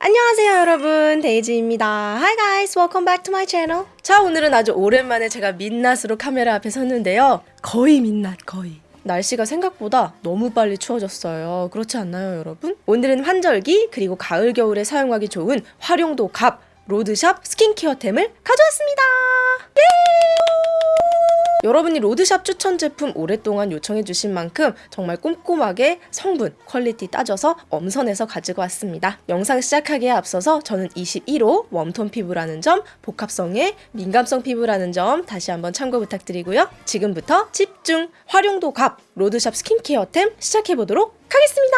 안녕하세요 여러분. 데이지입니다. Hi guys. Welcome back to my channel. 자 오늘은 아주 오랜만에 제가 민낯으로 카메라 앞에 섰는데요. 거의 민낯 거의. 날씨가 생각보다 너무 빨리 추워졌어요. 그렇지 않나요 여러분? 오늘은 환절기 그리고 가을 겨울에 사용하기 좋은 활용도 갑 로드샵 스킨케어템을 가져왔습니다. 예! 여러분이 로드샵 추천 제품 오랫동안 요청해주신 만큼 정말 꼼꼼하게 성분, 퀄리티 따져서 엄선해서 가지고 왔습니다. 영상 시작하기에 앞서서 저는 21호 웜톤 피부라는 점, 복합성의 민감성 피부라는 점 다시 한번 참고 부탁드리고요. 지금부터 집중 활용도 갑 로드샵 스킨케어템 시작해보도록 하겠습니다.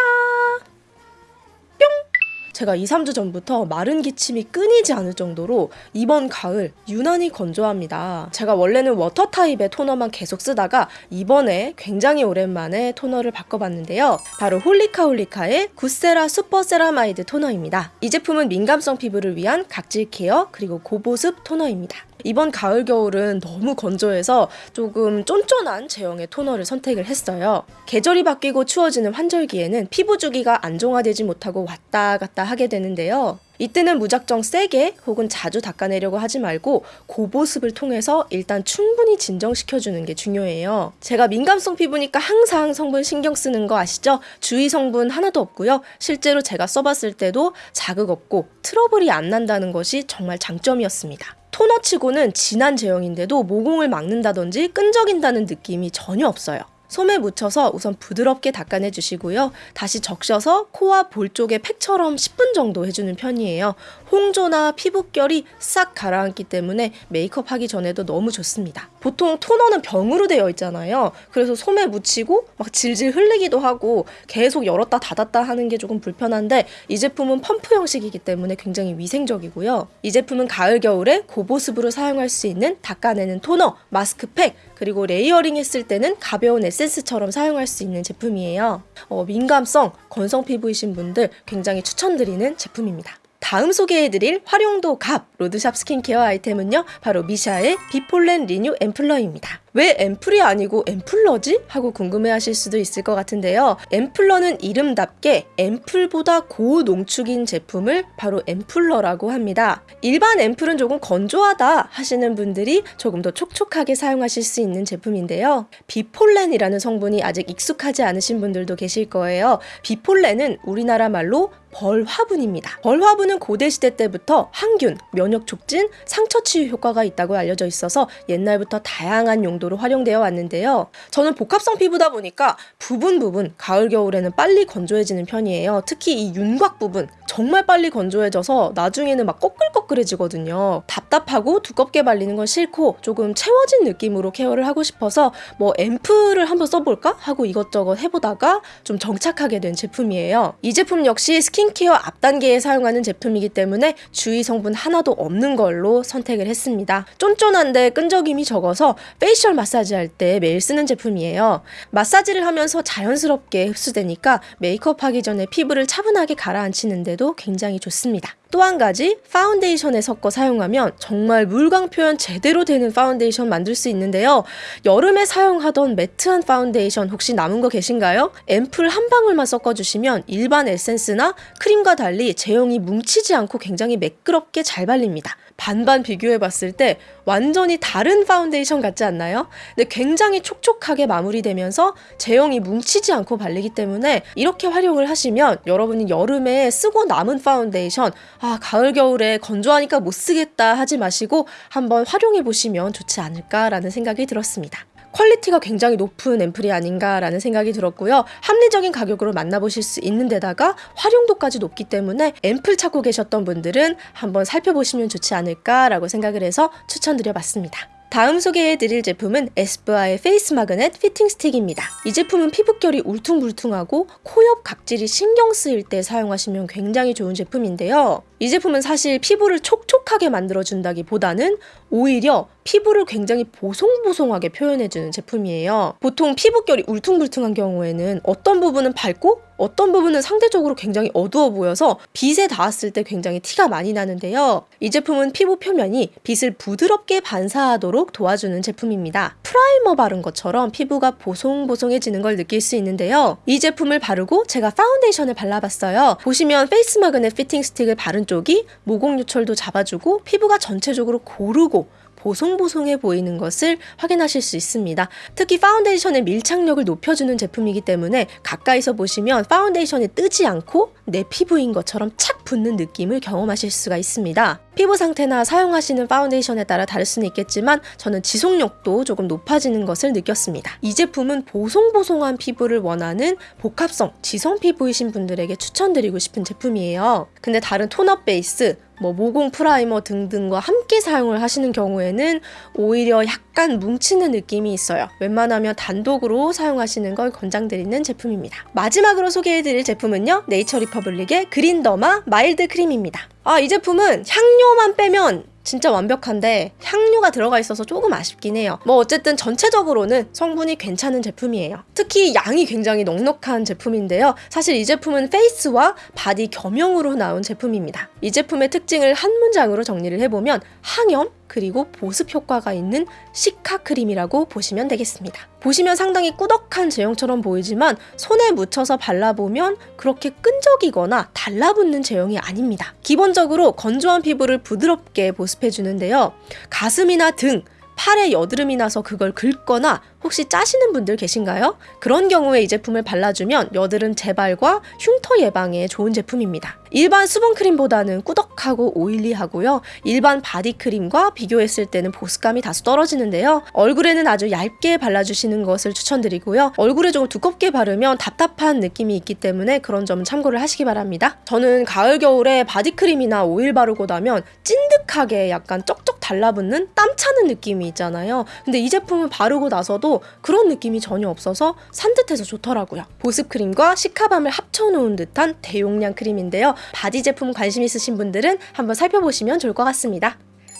뿅! 제가 2, 3주 전부터 마른 기침이 끊이지 않을 정도로 이번 가을 유난히 건조합니다. 제가 원래는 워터 타입의 토너만 계속 쓰다가 이번에 굉장히 오랜만에 토너를 바꿔봤는데요. 바로 홀리카 홀리카의 굿세라 슈퍼 세라마이드 토너입니다. 이 제품은 민감성 피부를 위한 각질 케어 그리고 고보습 토너입니다. 이번 가을 겨울은 너무 건조해서 조금 쫀쫀한 제형의 토너를 선택을 했어요. 계절이 바뀌고 추워지는 환절기에는 피부 주기가 안정화되지 못하고 왔다 갔다 하게 되는데요. 이때는 무작정 세게 혹은 자주 닦아내려고 하지 말고 고보습을 통해서 일단 충분히 진정시켜주는 게 중요해요. 제가 민감성 피부니까 항상 성분 신경 쓰는 거 아시죠? 주의 성분 하나도 없고요. 실제로 제가 써봤을 때도 자극 없고 트러블이 안 난다는 것이 정말 장점이었습니다. 토너치고는 진한 제형인데도 모공을 막는다든지 끈적인다는 느낌이 전혀 없어요. 솜에 묻혀서 우선 부드럽게 닦아내 주시고요. 다시 적셔서 코와 볼 쪽에 팩처럼 10분 정도 해주는 편이에요. 홍조나 피부결이 싹 가라앉기 때문에 메이크업 하기 전에도 너무 좋습니다. 보통 토너는 병으로 되어 있잖아요. 그래서 솜에 묻히고 막 질질 흘리기도 하고 계속 열었다 닫았다 하는 게 조금 불편한데 이 제품은 펌프 형식이기 때문에 굉장히 위생적이고요. 이 제품은 가을 겨울에 고보습으로 사용할 수 있는 닦아내는 토너, 마스크팩, 그리고 레이어링 했을 때는 가벼운 에센스 처럼 사용할 수 있는 제품이에요. 어, 민감성, 건성 피부이신 분들 굉장히 추천드리는 제품입니다. 다음 소개해드릴 활용도 갑 로드샵 스킨케어 아이템은요 바로 미샤의 비폴렌 리뉴 앰플러입니다 왜 앰플이 아니고 앰플러지? 하고 궁금해하실 수도 있을 것 같은데요. 앰플러는 이름답게 앰플보다 고농축인 제품을 바로 앰플러라고 합니다. 일반 앰플은 조금 건조하다 하시는 분들이 조금 더 촉촉하게 사용하실 수 있는 제품인데요. 비폴렌이라는 성분이 아직 익숙하지 않으신 분들도 계실 거예요. 비폴렌은 우리나라 말로 벌화분입니다. 벌화분은 고대 시대 때부터 항균, 면역 촉진, 상처 치유 효과가 있다고 알려져 있어서 옛날부터 다양한 용 정도로 활용되어 왔는데요. 저는 복합성 피부다 보니까 부분 부분 가을 겨울에는 빨리 건조해지는 편이에요. 특히 이 윤곽 부분 정말 빨리 건조해져서 나중에는 막 꺼끌꺼끌해지거든요. 답답하고 두껍게 발리는 건 싫고 조금 채워진 느낌으로 케어를 하고 싶어서 뭐 앰플을 한번 써볼까 하고 이것저것 해보다가 좀 정착하게 된 제품이에요. 이 제품 역시 스킨케어 앞 단계에 사용하는 제품이기 때문에 주의 성분 하나도 없는 걸로 선택을 했습니다. 쫀쫀한데 끈적임이 적어서 페이셜 마사지 할 때 매일 쓰는 제품이에요. 마사지를 하면서 자연스럽게 흡수되니까 메이크업 하기 전에 피부를 차분하게 가라앉히는데도 굉장히 좋습니다. 또 한 가지 파운데이션에 섞어 사용하면 정말 물광 표현 제대로 되는 파운데이션 만들 수 있는데요. 여름에 사용하던 매트한 파운데이션 혹시 남은 거 계신가요? 앰플 한 방울만 섞어주시면 일반 에센스나 크림과 달리 제형이 뭉치지 않고 굉장히 매끄럽게 잘 발립니다. 반반 비교해 봤을 때 완전히 다른 파운데이션 같지 않나요? 근데 굉장히 촉촉하게 마무리되면서 제형이 뭉치지 않고 발리기 때문에 이렇게 활용을 하시면 여러분이 여름에 쓰고 남은 파운데이션 아 가을 겨울에 건조하니까 못 쓰겠다 하지 마시고 한번 활용해 보시면 좋지 않을까라는 생각이 들었습니다. 퀄리티가 굉장히 높은 앰플이 아닌가라는 생각이 들었고요. 합리적인 가격으로 만나보실 수 있는 데다가 활용도까지 높기 때문에 앰플 찾고 계셨던 분들은 한번 살펴보시면 좋지 않을까라고 생각을 해서 추천드려봤습니다. 다음 소개해드릴 제품은 에스쁘아의 페이스 마그넷 피팅 스틱입니다. 이 제품은 피부결이 울퉁불퉁하고 코옆 각질이 신경 쓰일 때 사용하시면 굉장히 좋은 제품인데요. 이 제품은 사실 피부를 촉촉하게 만들어준다기보다는 오히려 피부를 굉장히 보송보송하게 표현해주는 제품이에요. 보통 피부결이 울퉁불퉁한 경우에는 어떤 부분은 밝고 어떤 부분은 상대적으로 굉장히 어두워 보여서 빛에 닿았을 때 굉장히 티가 많이 나는데요. 이 제품은 피부 표면이 빛을 부드럽게 반사하도록 도와주는 제품입니다. 프라이머 바른 것처럼 피부가 보송보송해지는 걸 느낄 수 있는데요. 이 제품을 바르고 제가 파운데이션을 발라봤어요. 보시면 페이스 마그넷 피팅 스틱을 바른 쪽이 모공 요철도 잡아주고 피부가 전체적으로 고르고 보송보송해 보이는 것을 확인하실 수 있습니다. 특히 파운데이션의 밀착력을 높여주는 제품이기 때문에 가까이서 보시면 파운데이션이 뜨지 않고 내 피부인 것처럼 착 붙는 느낌을 경험하실 수가 있습니다. 피부 상태나 사용하시는 파운데이션에 따라 다를 수는 있겠지만 저는 지속력도 조금 높아지는 것을 느꼈습니다. 이 제품은 보송보송한 피부를 원하는 복합성 지성 피부이신 분들에게 추천드리고 싶은 제품이에요. 근데 다른 tone-up 베이스 뭐 모공 프라이머 등등과 함께 사용을 하시는 경우에는 오히려 약간 뭉치는 느낌이 있어요. 웬만하면 단독으로 사용하시는 걸 권장드리는 제품입니다. 마지막으로 소개해드릴 제품은요. 네이처 리퍼블릭의 그린더마 마일드 크림입니다. 아, 이 제품은 향료만 빼면 진짜 완벽한데 향료가 들어가 있어서 조금 아쉽긴 해요. 뭐 어쨌든 전체적으로는 성분이 괜찮은 제품이에요. 특히 양이 굉장히 넉넉한 제품인데요. 사실 이 제품은 페이스와 바디 겸용으로 나온 제품입니다. 이 제품의 특징을 한 문장으로 정리를 해보면 항염, 그리고 보습 효과가 있는 cica 크림이라고 보시면 되겠습니다. 보시면 상당히 꾸덕한 제형처럼 보이지만 손에 묻혀서 발라보면 그렇게 끈적이거나 달라붙는 제형이 아닙니다. 기본적으로 건조한 피부를 부드럽게 보습해주는데요. 가슴이나 등, 팔에 여드름이 나서 그걸 긁거나 혹시 짜시는 분들 계신가요? 그런 경우에 이 제품을 발라주면 여드름 재발과 흉터 예방에 좋은 제품입니다. 일반 수분크림보다는 꾸덕하고 oily하고요. 일반 바디크림과 비교했을 때는 보습감이 다소 떨어지는데요. 얼굴에는 아주 얇게 발라주시는 것을 추천드리고요. 얼굴에 조금 두껍게 바르면 답답한 느낌이 있기 때문에 그런 점은 참고를 하시기 바랍니다. 저는 가을 겨울에 바디크림이나 오일 바르고 나면 찐득하게 약간 쩍쩍 달라붙는 땀 차는 느낌이 있잖아요. 근데 이 제품을 바르고 나서도 그런 느낌이 전혀 없어서 산뜻해서 좋더라고요. 보습 크림과 cica balm을 합쳐놓은 듯한 대용량 크림인데요. 바디 제품 관심 있으신 분들은 한번 살펴보시면 좋을 것 같습니다.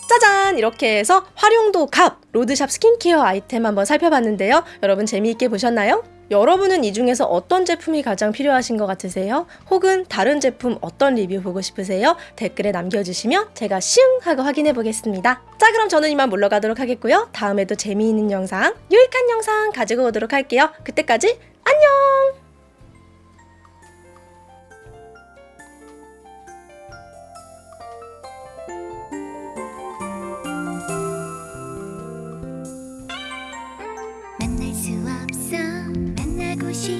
짜잔! 이렇게 해서 활용도 갑! 로드샵 스킨케어 아이템 한번 살펴봤는데요. 여러분 재미있게 보셨나요? 여러분은 이 중에서 어떤 제품이 가장 필요하신 것 같으세요? 혹은 다른 제품 어떤 리뷰 보고 싶으세요? 댓글에 남겨주시면 제가 슝 하고 확인해 보겠습니다. 자 그럼 저는 이만 물러가도록 하겠고요. 다음에도 재미있는 영상, 유익한 영상 가지고 오도록 할게요. 그때까지 안녕!